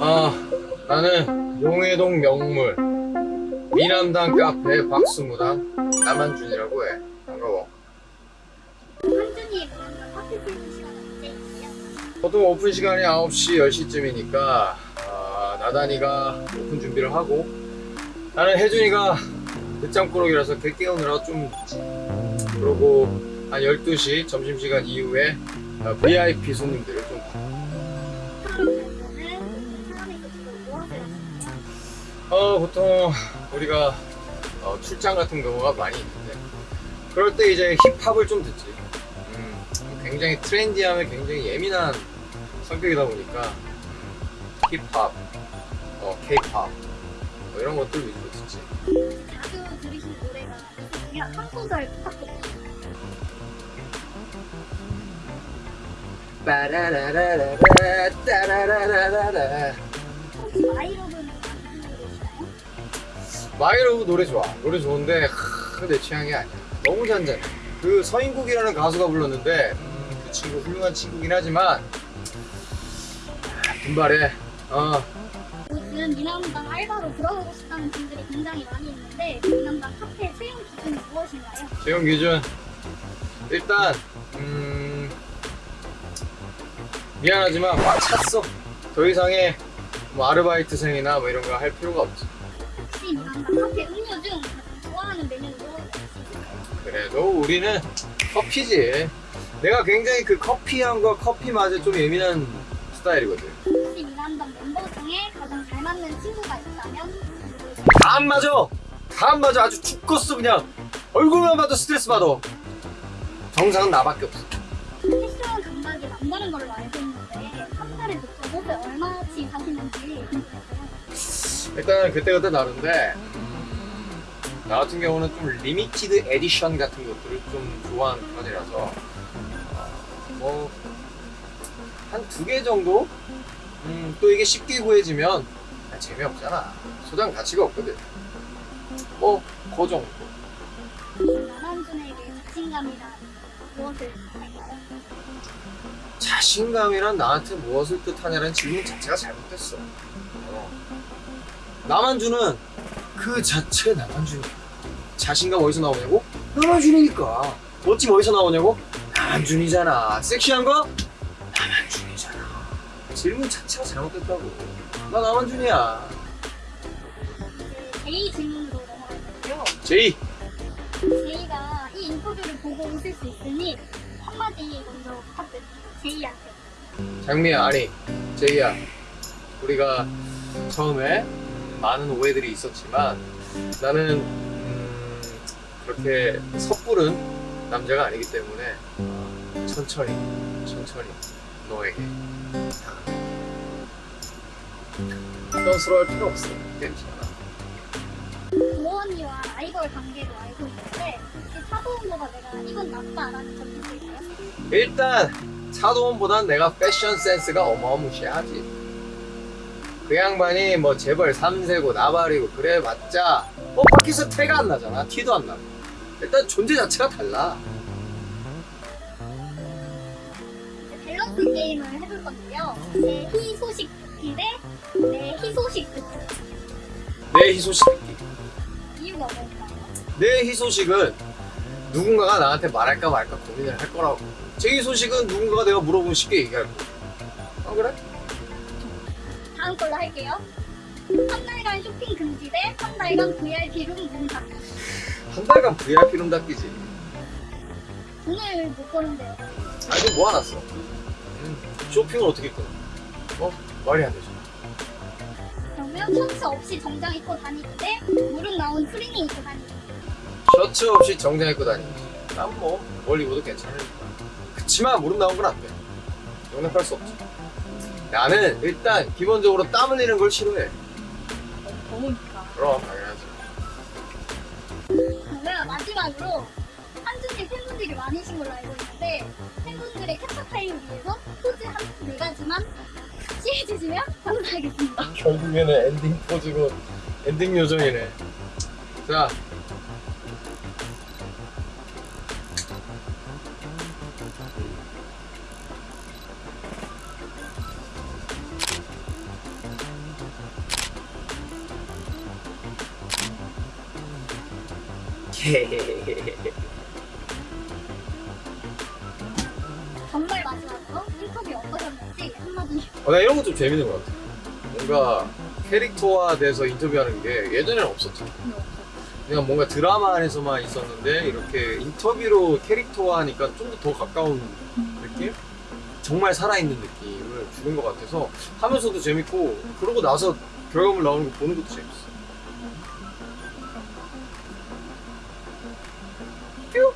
아 나는 용해동 명물 미남당 카페 박수무당 남한준이라고 해 반가워 한준이 시간? 보통 오픈 시간이 9시 10시쯤이니까 아, 나단이가 오픈 준비를 하고 나는 혜준이가 늦잠 꾸러기라서 걔 깨우느라 좀 그러고 한 12시 점심시간 이후에 어, VIP 손님들을 좀? 어, 보통 우리가 어, 출장 같은 경우가 많이 있는데 그럴 때 이제 힙합을 좀 듣지 음, 굉장히 트렌디함에 굉장히 예민한 성격이다 보니까 음, 힙합, 어, 케이팝 뭐 이런 것들 위주로 듣지 자주 들으시는 노래가 있으시면 한 소절 부탁드립니다. My Love 노래 좋아 노래 좋은데 하, 내 취향이 아니야 너무 잔잔해 그 서인국이라는 가수가 불렀는데 음, 그 친구 훌륭한 친구긴 하지만 아, 분발해 어 요즘 미남당 알바로 들어가고 싶다는 분들이 굉장히 많이 있는데 미남당 카페 채용 기준이 무엇인가요? 채용 기준 일단 미안하지만 꽉 찼어. 더 이상의 뭐 아르바이트생이나 뭐 이런 거 할 필요가 없지. 카페 음료 중 좋아하는 메뉴는? 그래도 우리는 커피지. 내가 굉장히 그 커피향과 커피 맛에 좀 예민한 스타일이거든. 혹시 미남당 멤버 중에 가장 잘 맞는 친구가 있다면? 다 안 맞아. 다 안 맞아. 아주 죽겠어 그냥. 얼굴만 봐도 스트레스 받아. 정상은 나밖에 없어. 패션 감각이 남다른 걸로 알고 있는 보통 옷을 얼마치 사시는지 궁금해서요. 일단 그때그때 다른데 음, 나 같은 경우는 좀 limited edition 같은 것들을 좀 좋아하는 편이라서 뭐 한 두 개 정도? 음, 또 이게 쉽게 구해지면 아, 재미없잖아 소장 가치가 없거든 뭐 그 정도 남한준에게 자신감이란 무엇을 할까요? 자신감이란 나한테 무엇을 뜻하냐는 질문 자체가 잘못됐어. 어. 남한주는 그 자체가 남한주니까. 자신감 어디서 나오냐고? 남한준이니까. 멋짐 어디서 나오냐고? 남한준이잖아. 섹시한 거? 남한준이잖아. 질문 자체가 잘못됐다고. 나 남한준이야. 제이 질문으로 넘어갈 건데요. 제이. 제이가 이 인터뷰를 보고 웃을 수 있으니 한마디 먼저 부탁드립니다. 제이한테. 장미야, 아니, 제이야. 우리가 처음에 많은 오해들이 있었지만 나는 음, 그렇게 섣부른 남자가 아니기 때문에 어, 천천히, 천천히 너에게 부담스러워할 필요 없어. 괜찮아. 도언니와 라이벌 관계로 알고 있는데 차도원보다 내가 이건 낫다라는 점 있을까요? 일단 차도원보단 내가 패션 센스가 어마무시하지. 그 양반이 뭐 재벌 3세고 나발이고 그래 봤자 뭐 밖에서 태가 안 나잖아. 티도 안 나고. 일단 존재 자체가 달라. 밸런스 게임을 해볼 건데요. 내 희소식 듣기 대내 희소식 듣기. 내 희소식 이유가 뭘까요? 내 희소식은 누군가가 나한테 말할까 말까 고민을 할 거라고. 제 희소식은 누군가가 내가 물어보면 쉽게 얘기할 거. 아 그래? 다음 걸로 할게요. 한 달간 쇼핑 금지 대한 달간 VIP 룸 문닫. 한 달간 VIP 룸 닦이지. 돈을 못 버는데요. 아니 좀 모아놨어. 음, 쇼핑을 어떻게 끊어? 어? 말이 안 되죠. 그러면 셔츠 없이 정장 입고 다니기 대 무릎 나온 트레이닝 입고 다니기. 셔츠 없이 정장 입고 다니지. 난 뭐 뭘 입어도 괜찮으니까. 그치만 무릎 나온 건 안 돼. 용납할 수 없지. 나는 일단 기본적으로 땀 흘리는 걸 싫어해. 더우니까. 그럼 당연하지. 그러면 마지막으로 한준이 팬분들이 많으신 걸로 알고 있는데 팬분들의 캡처 타임을 위해서 포즈 한 네 가지만 취해주시면 감사하겠습니다. 음, 결국에는 엔딩 포즈고 엔딩 요정이네. 자. 헤헤헤헤헤 어, 나 이런 거 좀 재밌는 것 같아. 뭔가 캐릭터화 돼서 인터뷰하는 게 예전에는 없었잖아. 그냥 뭔가 드라마 안에서만 있었는데 이렇게 인터뷰로 캐릭터화 하니까 좀 더 가까운 느낌? 정말 살아있는 느낌을 주는 것 같아서 하면서도 재밌고 그러고 나서 결과물 나오는 거 보는 것도 재밌어. 뾰!